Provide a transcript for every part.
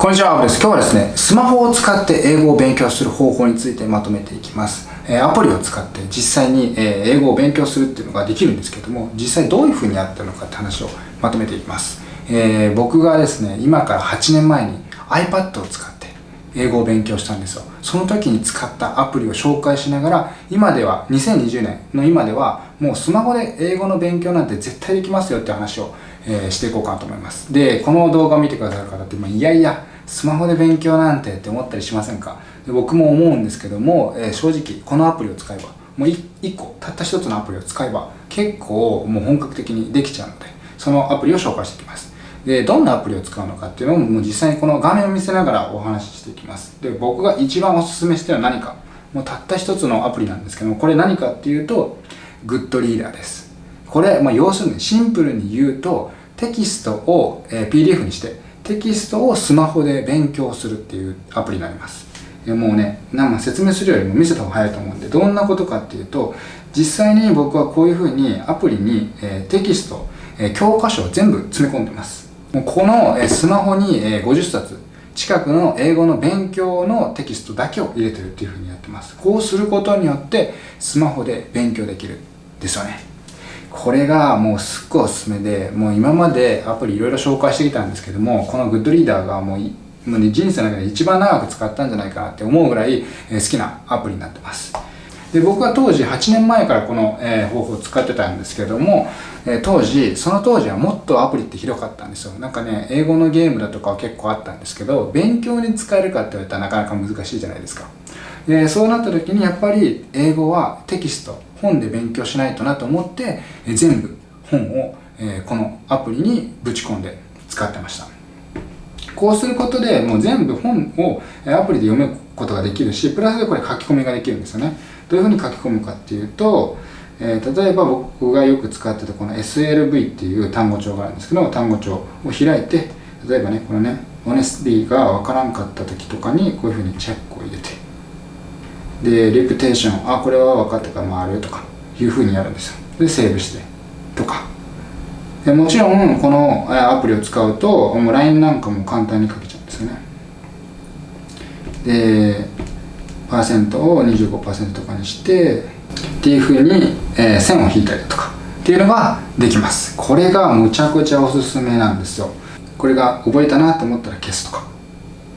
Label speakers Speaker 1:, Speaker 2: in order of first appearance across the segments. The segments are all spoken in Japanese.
Speaker 1: こんにちは、アブです。今日はですね、スマホを使って英語を勉強する方法についてまとめていきます。えアプリを使って実際に、え英語を勉強するっていうのができるんですけども、実際どういう風にやったのかって話をまとめていきます。えー、僕がですね、今から8年前に iPad を使って英語を勉強したんですよ。その時に使ったアプリを紹介しながら、今では、2020年の今では、もうスマホで英語の勉強なんて絶対できますよって話を、えー、していこうかなと思います。で、この動画を見てくださる方って、まあ、いやいや、スマホで勉強なんてって思ったりしませんか？で僕も思うんですけども、えー、正直このアプリを使えばもう1個たった1つのアプリを使えば結構もう本格的にできちゃうのでそのアプリを紹介していきます。でどんなアプリを使うのかっていうのをもう実際にこの画面を見せながらお話ししていきます。で僕が一番おすすめしてるのは何か。もうたった1つのアプリなんですけどもこれ何かっていうとグッドリーダーです。これ、まあ、要するにシンプルに言うとテキストを、え、PDF にしてテキストをスマホで勉強するっていうアプリになります。もうね、なん説明するよりも見せた方が早いと思うんで、どんなことかっていうと、実際に僕はこういうふうにアプリに、えテキスト、え教科書を全部詰め込んでます。もうこの、えスマホに、え50冊、近くの英語の勉強のテキストだけを入れてるっていうふうにやってます。こうすることによってスマホで勉強できるですよね。これがもうすっごいおすすめで、もう今までアプリいろいろ紹介してきたんですけども、このグッドリーダーがもうもうね、人生の中で一番長く使ったんじゃないかなって思うぐらい、え好きなアプリになってます。で僕は当時8年前からこの、え方法を使ってたんですけども、え当時その当時はもっとアプリって広かったんですよなんかね英語のゲームだとかは結構あったんですけど勉強に使えるかって言われたらなかなか難しいじゃないですかでそうなった時にやっぱり英語はテキスト本で勉強しないとなと思って、え全部本を、えこのアプリにぶち込んで使ってました。こうすることでもう全部本をアプリで読むことができるしプラスでこれ書き込みができるんですよね。どういうふうに書き込むかっていうと、えー、例えば僕がよく使ってたこの SLV っていう単語帳があるんですけど単語帳を開いて例えばねこのねオネスティがわからんかった時とかにこういうふうにチェックを入れてでレプテーションあこれは分かったから回るとかいうふうにやるんですよ。でセーブしてとか。でもちろんこのアプリを使うともう LINE なんかも簡単に書けちゃうんですよね。でパーセントを25%とかにしてっていうふうに、えー、線を引いたりだとか。っていうのができます。これがむちゃくちゃおすすめなんですよ。これが覚えたなと思ったら消すとか。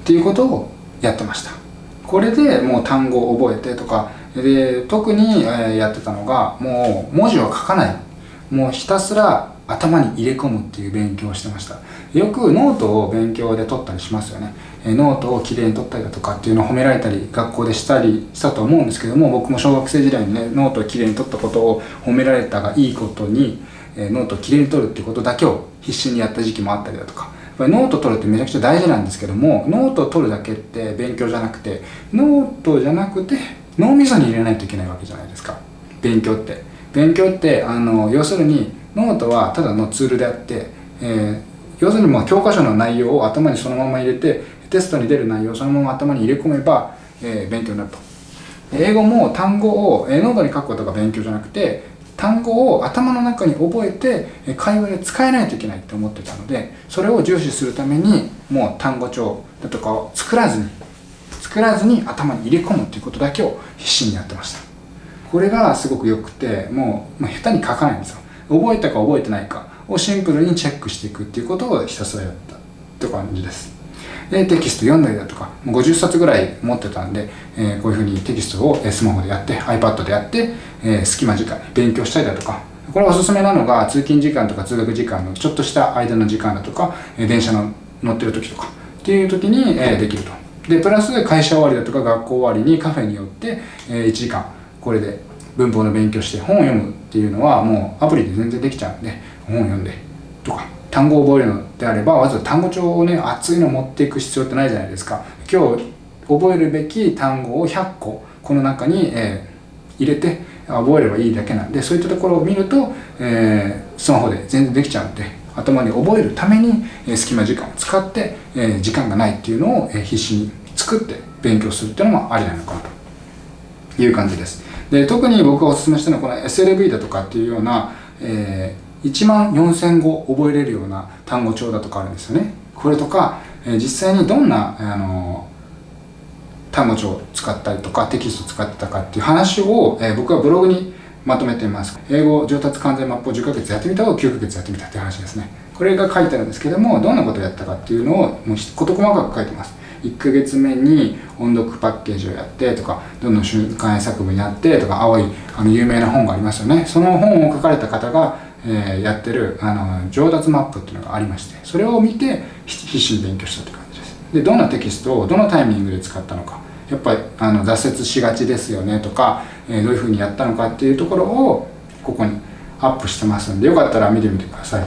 Speaker 1: っていうことをやってました。これでもう単語を覚えてとか。で特にやってたのがもう文字を書かない。もうひたすら頭に入れ込むっていう勉強をしてました。よくノートを勉強で取ったりしますよね。ノートをきれいに取ったりだとかっていうのを褒められたり学校でしたりしたと思うんですけども僕も小学生時代にねノートをきれいに取ったことを褒められたがいいことにノートをきれいに取るっていうことだけを必死にやった時期もあったりだとか。ぱりノート取るってめちゃくちゃ大事なんですけどもノートを取るだけって勉強じゃなくてノートじゃなくて脳みそに入れないといけないわけじゃないですか。勉強って。勉強ってあの要するにノートはただのツールであって、えー、要するにまあ教科書の内容を頭にそのまま入れてテストに出る内容をそのまま頭に入れ込めば、えー、勉強になると。英語も単語を、えー、ノートに書くことが勉強じゃなくて単語を頭の中に覚えて会話で使えないといけないって思ってたのでそれを重視するためにもう単語帳だとかを作らずに作らずに頭に入れ込むっていうことだけを必死にやってました。これがすごく良くてもう、まあ、下手に書かないんですよ。覚えたか覚えてないかをシンプルにチェックしていくっていうことをひたすらやったって感じです。でテキスト読んだりだとか50冊ぐらい持ってたんで、えー、こういうふうにテキストをスマホでやって iPad でやって、えー、隙間時間勉強したりだとかこれおすすめなのが通勤時間とか通学時間のちょっとした間の時間だとか、電車の乗ってる時とかっていう時に、えできると。でプラス会社終わりだとか学校終わりにカフェによって、え1時間これで文法の勉強して本を読むっていうのはもうアプリで全然できちゃうんで本を読んでとか。単語を覚えるのであればわざわざ単語帳をね熱いの持っていく必要ってないじゃないですか。今日覚えるべき単語を100個。この中に、えー、入れて覚えればいいだけなんでそういったところを見ると、えー、スマホで全然できちゃうんで頭に覚えるために、え、隙間時間を使って、え、時間がないっていうのを、え、必死に作って勉強するっていうのもありなのかなという感じです。で特に僕がおすすめしたのはこの SLV だとかっていうような、えー1万4000語覚えれるような単語帳だとかあるんですよね。これとか、え、実際にどんな、あの単語帳を使ったりとかテキストを使ってたかっていう話を、え、僕はブログにまとめています。英語上達完全マップを10ヶ月やってみたを9ヶ月やってみたっていう話ですね。これが書いてあるんですけども、どんなことをやったかっていうのをもう事細かく書いてます。1ヶ月目に音読パッケージをやってとか、どんどん瞬間作文やってとか、青いあの有名な本がありますよね。その本を書かれた方が、えー、やってるあの上達マップっていうのがありまして、それを見て必死に勉強したって感じです。で、どんなテキストをどのタイミングで使ったのか。やっぱりあの挫折しがちですよねとか、えー、どういうふうにやったのかっていうところをここにアップしてますんでよかったら見てみてください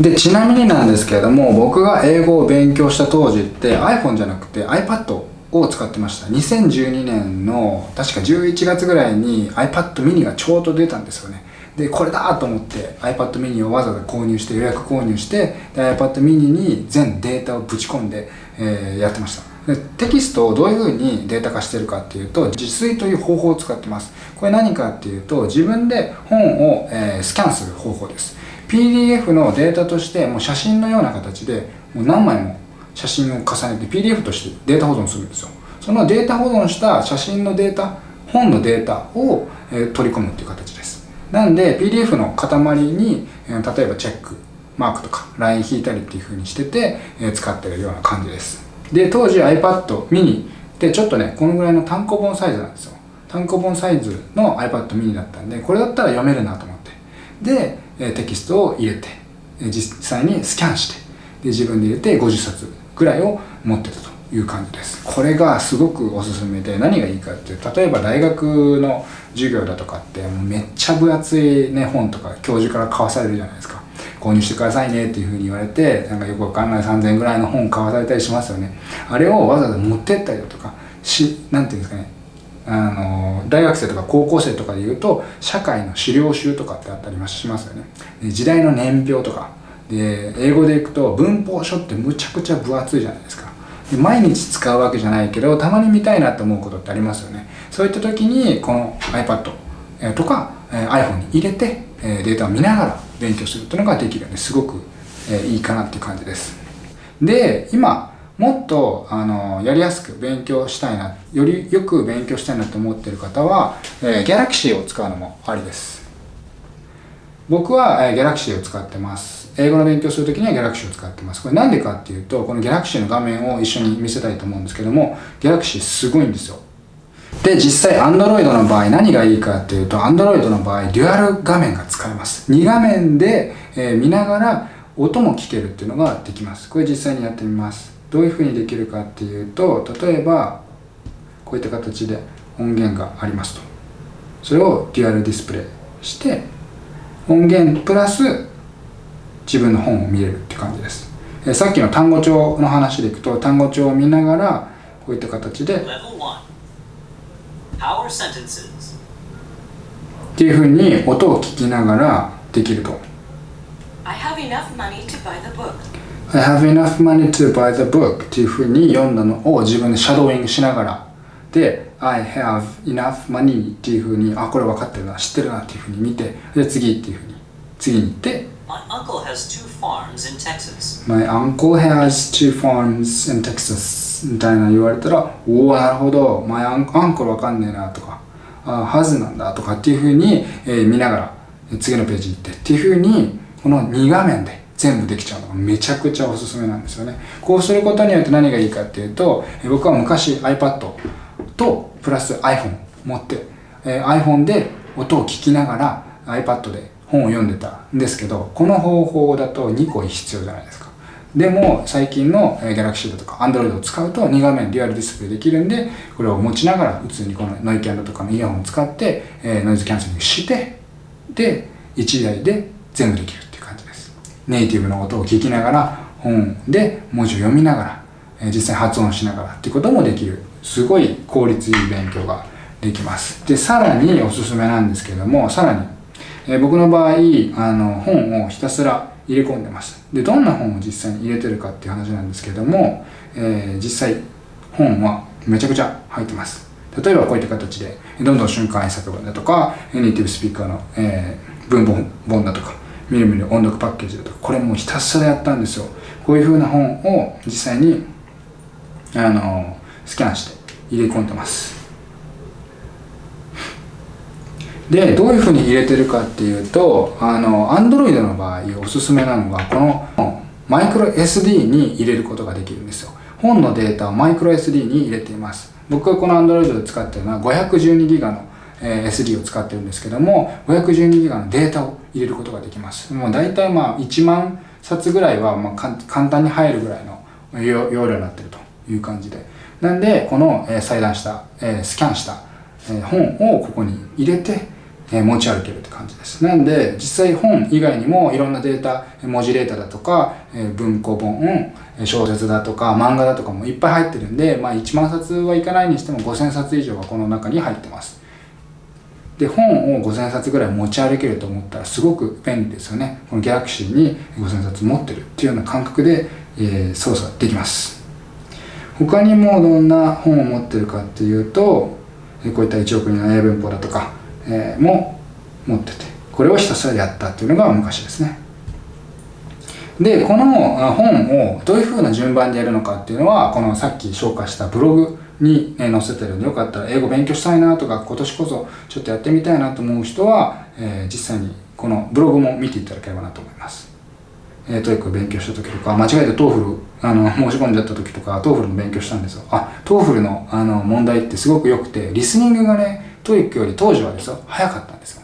Speaker 1: でちなみになんですけれども僕が英語を勉強した当時って iPhone じゃなくて iPad を使ってました2012年の確か11月ぐらいに iPad mini がちょうど出たんですよねでこれだと思って iPad mini をわざわざ購入して予約購入してで iPad mini に全データをぶち込んで、えー、やってました。でテキストをどういうふうにデータ化してるかっていうと自炊という方法を使ってます。これ何かっていうと自分で本を、えー、スキャンする方法です。PDF のデータとしてもう写真のような形でもう何枚も写真を重ねて PDF としてデータ保存するんですよ。そのデータ保存した写真のデータ本のデータを、えー、取り込むっていう形。なんで PDF の塊に、え、例えばチェックマークとかライン引いたりっていう風にしてて、え、使ってるような感じです。で当時 iPad mini でちょっとねこのぐらいの単行本サイズなんですよ。単行本サイズの iPad mini だったんでこれだったら読めるなと思って。でテキストを入れて実際にスキャンしてで自分で入れて50冊ぐらいを持ってたと。いう感じです。これがすごくおすすめで何がいいかっていう例えば大学の授業だとかってめっちゃ分厚い、ね、本とか教授から買わされるじゃないですか。購入してくださいねっていうふうに言われてなんかよくわかんない3000円ぐらいの本買わされたりしますよね。あれをわざわざ持ってったりだとかしなんていうんですかね。あの大学生とか高校生とかで言うと社会の資料集とかってあったりしますよね。時代の年表とか。で英語でいくと文法書ってむちゃくちゃ分厚いじゃないですか。毎日使うわけじゃないけどたまに見たいなって思うことってありますよね。そういった時にこの iPad とか iPhone に入れてデータを見ながら勉強するっていうのができるんですごくいいかなっていう感じです。で今もっとあのやりやすく勉強したいなよりよく勉強したいなと思ってる方は、えー、Galaxy を使うのもありです。僕は、えー、Galaxy を使ってます。英語の勉強するときには Galaxy を使ってます。これなんでかっていうとこの Galaxy の画面を一緒に見せたいと思うんですけども Galaxy すごいんですよ。で実際 Android の場合何がいいかっていうと Android の場合デュアル画面が使えます。2画面で、え、見ながら音も聞けるっていうのができます。これ実際にやってみます。どういうふうにできるかっていうと例えばこういった形で音源がありますと。それをデュアルディスプレイして音源プラス自分の本を見れるって感じです。えさっきの単語帳の話でいくと単語帳を見ながらこういった形でっていうふうに音を聞きながらできると。I have enough money to buy the book. I have enough money to buy the book っていうふうに読んだのを自分でシャドーイングしながら。で I have enough money っていうふうにあこれ分かってるな知ってるなっていうふうに見てで次っていうふうに。次に行って。My uncle has two farms in Texas. My uncle has two farms in Texas. みたいな言われたらおおなるほど。My uncle 分かんねえなとかあはずなんだとかっていうふうに、えー、見ながら次のページに行って。っていうふうにこの2画面で全部できちゃうのがめちゃくちゃおすすめなんですよね。こうすることによって何がいいかっていうと僕は昔 iPad とプラス iPhone 持って、え iPhone で音を聞きながら iPad で本を読んでたんですけどこの方法だと2個必要じゃないですか。でも最近の Galaxy だとか Android を使うと2画面リアルディスプレイできるんでこれを持ちながら普通にこのノイキャンドとかのイヤホンを使って、えノイズキャンセリングしてで1台で全部できるっていう感じです。ネイティブの音を聞きながら本で文字を読みながら、え実際発音しながらっていうこともできる。すごい効率いい勉強ができます。でさらにおすすめなんですけどもさらに、え僕の場合あの本をひたすら入れ込んでますでどんな本を実際に入れてるかっていう話なんですけども、えー、実際本はめちゃくちゃ入ってます。例えばこういった形でどんどん瞬間作文だとかネイティブスピーカーの、えー、文本本だとかみるみる音読パッケージだとかこれもうひたすらやったんですよ。こういう風な本を実際にあのスキャンして入れ込んでます。でどういうふうに入れてるかっていうとあの Android の場合おすすめなのがこのマイクロ SD に入れることができるんですよ。本のデータをマイクロ SD に入れています。僕がこの Android で使ってるのは 512GB の SD を使ってるんですけども 512GB のデータを入れることができます。もう大体まあ1万冊ぐらいはまあ簡単に入るぐらいの容量になってるという感じで。なんでこの裁断したスキャンした本をここに入れてえ持ち歩けるって感じです。なんで実際本以外にもいろんなデータ文字データだとかえ文庫本小説だとか漫画だとかもいっぱい入ってるんで、まあ、1万冊はいかないにしても5000冊以上がこの中に入ってます。で本を5000冊ぐらい持ち歩けると思ったらすごく便利ですよね。このギャラクシーに5000冊持ってるっていうような感覚で、えー、操作できます。他にもどんな本を持ってるかっていうとこういった1億人の英文法だとかえー、も持っててこれをひたすらやったっていうのが昔ですね。でこの本をどういうふうな順番でやるのかっていうのはこのさっき紹介したブログに載せてるんでよかったら英語勉強したいなとか今年こそちょっとやってみたいなと思う人は、えー、実際にこのブログも見ていただければなと思います。えー、 TOEIC 勉強した時とか間違えて TOEFL あの 申し込んじゃった時とか TOEFL の勉強したんですよ。あ TOEFL のあの問題ってすごく良くてリスニングがね TOEIC より当時はですよ、早かったんですよ。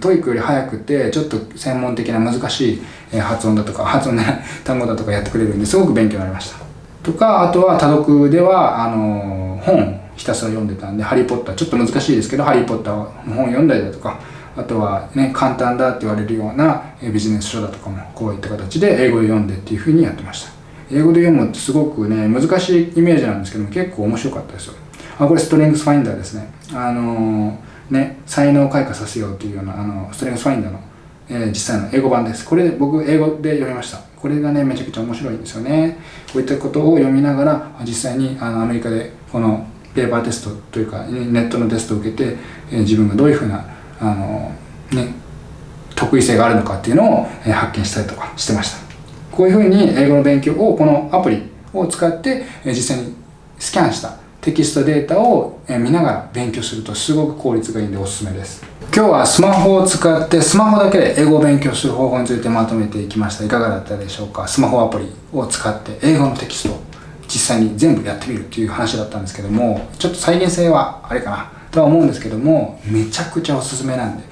Speaker 1: TOEIC より早くて、ちょっと専門的な難しい発音だとか、発音の単語だとかやってくれるんですごく勉強になりました。とか、あとは多読では、あの、本ひたすら読んでたんで、ハリーポッター、ちょっと難しいですけど、ハリーポッターの本読んだりだとか、あとはね、簡単だって言われるようなビジネス書だとかも、こういった形で英語で読んでっていうふうにやってました。英語で読むってすごくね、難しいイメージなんですけども、結構面白かったですよ。あこれストレングスファインダーですね。あのー、ね才能を開花させようというようなあのストレングスファインダーの、えー、実際の英語版です。これ僕英語で読みました。これがねめちゃくちゃ面白いんですよね。こういったことを読みながら実際にあのアメリカでこのペーパーテストというかネットのテストを受けて、えー、自分がどういうふうなあのね得意性があるのかっていうのを、え発見したりとかしてました。こういうふうに英語の勉強をこのアプリを使って、え実際にスキャンした。テキストデータを見ながら勉強するとすごく効率がいいんでおすすめです。今日はスマホを使ってスマホだけで英語を勉強する方法についてまとめていきました。いかがだったでしょうか？スマホアプリを使って英語のテキストを実際に全部やってみるっていう話だったんですけどもちょっと再現性はあれかな？とは思うんですけどもめちゃくちゃおすすめなんで。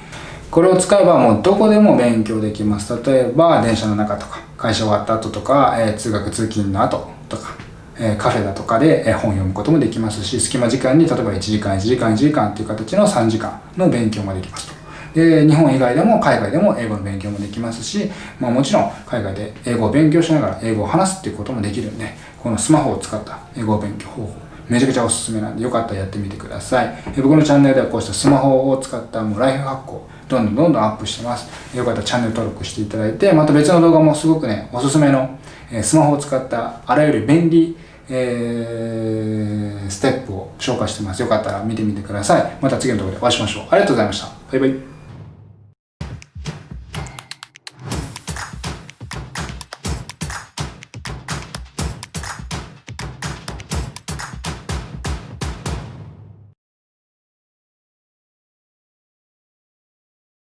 Speaker 1: これを使えばもうどこでも勉強できます。例えば電車の中とか会社終わった後とか、えー、通学通勤の後とか。えカフェだとかで本読むこともできますし隙間時間に例えば1時間1時間1時間っていう形の3時間の勉強もできますと。で日本以外でも海外でも英語の勉強もできますし、まあ、もちろん海外で英語を勉強しながら英語を話すっていうこともできるんでこのスマホを使った英語勉強方法めちゃくちゃおすすめなんでよかったらやってみてください僕のチャンネルではこうしたスマホを使ったもうライフハックをどんどんどんどんアップしてますよかったらチャンネル登録していただいてまた別の動画もすごくねおすすめのえスマホを使ったあらゆる便利えー、ステップを紹介してます。よかったら見てみてください。また次の動画でお会いしましょう。ありがとうございました。バイバイ。